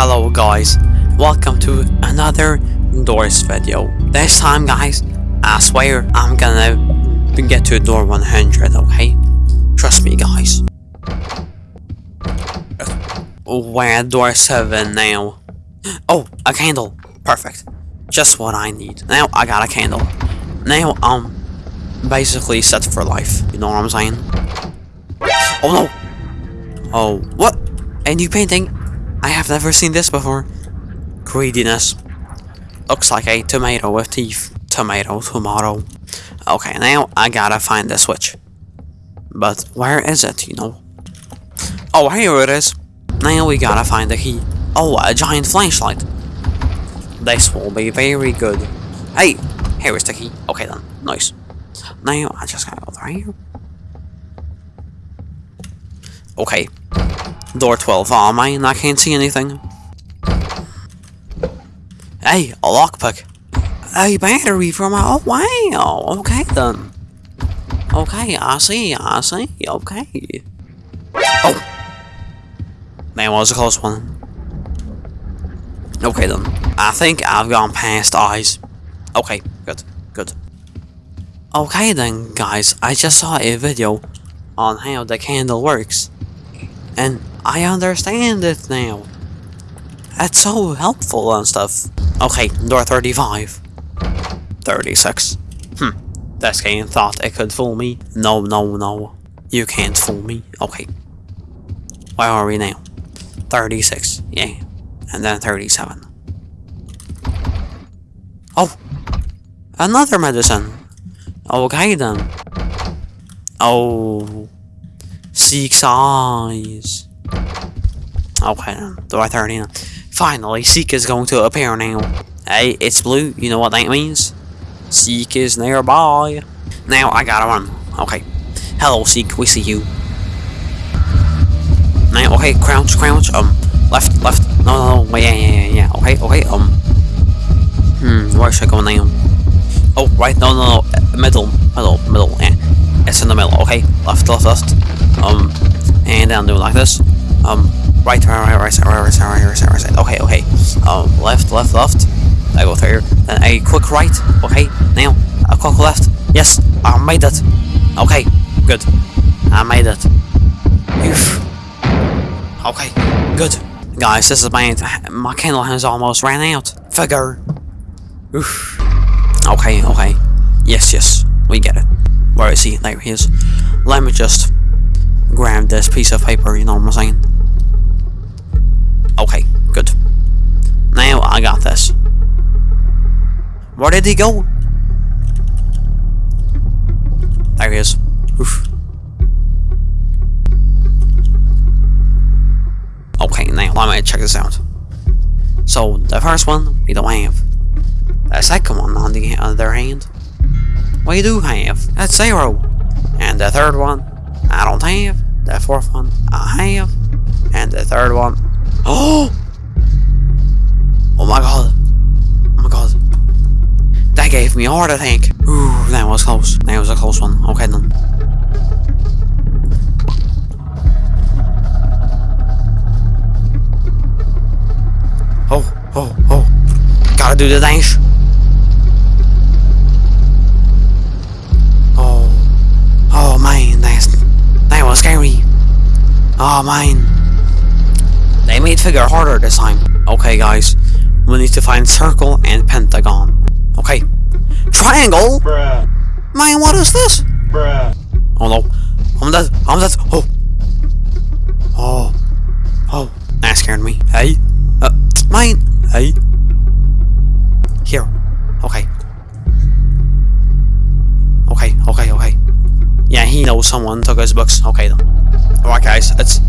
Hello guys, welcome to another doors video. This time guys, I swear I'm gonna get to door 100, okay? Trust me guys. We're at door 7 now. Oh, a candle. Perfect. Just what I need. Now I got a candle. Now I'm basically set for life. You know what I'm saying? Oh no! Oh, what? A new painting? I have never seen this before. Greediness. Looks like a tomato with teeth. Tomato, tomato. Okay, now I gotta find the switch. But where is it, you know? Oh, here it is. Now we gotta find the key. Oh, a giant flashlight. This will be very good. Hey, here is the key. Okay then, nice. Now I just gotta go through here. Okay. Door 12. Oh man, I can't see anything. Hey, a lockpick. A battery from a... Oh wow, okay then. Okay, I see, I see, okay. Oh! That was a close one. Okay then. I think I've gone past eyes. Okay, good, good. Okay then, guys, I just saw a video on how the candle works. And I understand it now. That's so helpful and stuff. Okay, door 35. 36. Hmm. This game thought it could fool me. No, no, no. You can't fool me. Okay. Where are we now? 36. Yeah. And then 37. Oh! Another medicine! Okay then. Oh. Eyes. Okay then. Door 39. Finally, Seek is going to appear now. Hey, it's blue. You know what that means? Seek is nearby. Now I gotta run. Okay. Hello, Seek. We see you. Now, okay, crouch, crouch. Um, left, left. No, no, no. Wait, yeah, yeah, yeah, yeah. Okay, okay. Um. Hmm. Where should I go now? Oh, right. No, no, no. Middle, middle, middle. Yeah. It's in the middle. Okay. Left, left, left. Um. And then do it like this. Um. Right, right, right, right, right, right, right, side, right, right, side, right. Okay, okay. Um, left, left, left. I go through. Then a quick right. Okay, now a quick left. Yes, I made it. Okay, good. I made it. Oof. Okay, good. Guys, this is my my candle has almost ran out. Figure. Oof. Okay, okay. Yes, yes, we get it. Where is he? There he is. Let me just grab this piece of paper, you know what I'm saying? Where did he go? There he is. Oof. Okay, now let me check this out. So, the first one, we don't have. The second one, on the other hand, we do have. That's zero. And the third one, I don't have. The fourth one, I have. And the third one, oh! Oh my god. Gave me a heart attack. Ooh, that was close. That was a close one. Okay then. Oh, oh, oh. Gotta do the dash. Oh. Oh man, that's that was scary. Oh man. They made figure harder this time. Okay guys. We need to find circle and pentagon. Okay. Triangle? Bruh. Man, what is this? Bruh. Oh no. I'm dead. I'm dead. Oh. Oh. Oh. That scared me. Hey. Uh, mine. Hey. Here. Okay. Okay, okay, okay. Yeah, he knows someone took his books. Okay then. Alright guys, it's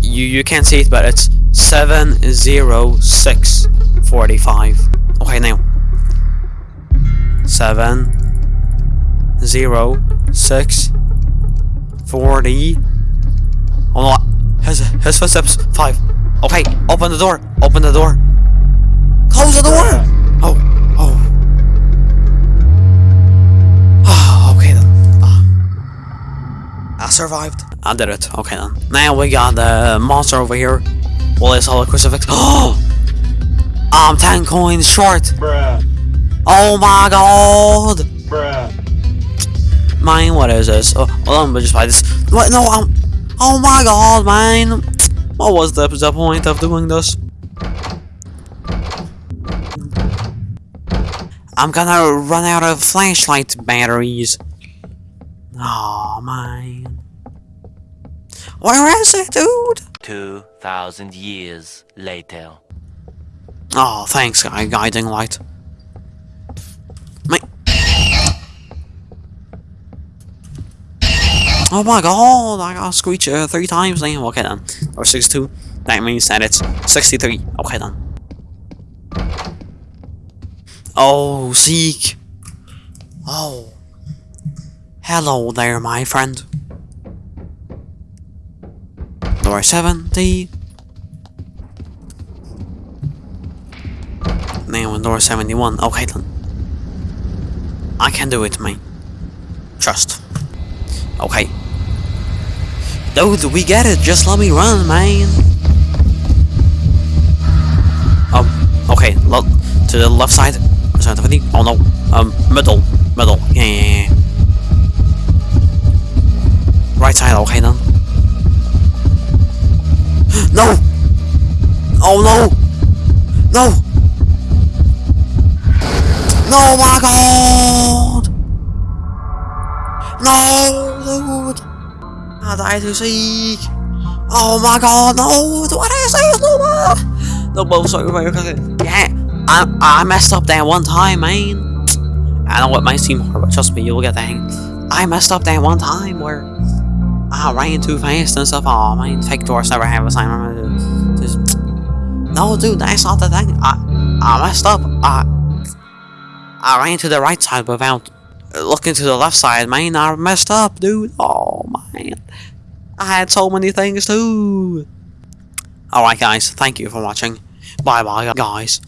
you you can't see it but it's seven zero six forty five. Okay now. Seven zero six forty Hold on. His his footsteps. Five. Okay, open the door. Open the door. Close the door! Oh, oh. Ah, okay then. Ah. I survived. I did it. Okay then. Now we got the monster over here. Well, it's all a crucifix. Oh! I'm 10 coins short. Bruh. Oh my god. Bruh. Man, what is this? Oh, well, I'm just buy this. What? No, I'm. Oh my god, man. What was the, the point of doing this? I'm gonna run out of flashlight batteries. Oh man. Where is it, dude? 2,000 years later. Oh, thanks, guy. Guiding light. Oh my god, I got screech uh, three times now. Okay then. Or 62. That means that it's 63. Okay then. Oh, Seek. Oh. Hello there, my friend. Door 70. Now on door 71. Okay then. I can do it, mate. Trust. Okay. Dude, we get it. Just let me run, man. Um, okay. Lo to the left side. Oh no. Um, middle. Middle. Yeah, yeah, yeah. Right side. Okay then. No! Oh no! No! No, my god! No, dude! I died to seek! Oh my god, no! What is this? More! No more, sorry, sorry, okay. Yeah, I, I messed up that one time, man. I know it might seem hard, but trust me, you'll get the hang. I messed up that one time where I ran too fast and stuff. Oh man, fake doors never have a sign. No, dude, that's not the thing. I, I messed up. I, I ran to the right side without looking to the left side, man. I messed up, dude. Oh, man. I had so many things too. Alright, guys. Thank you for watching. Bye-bye, guys.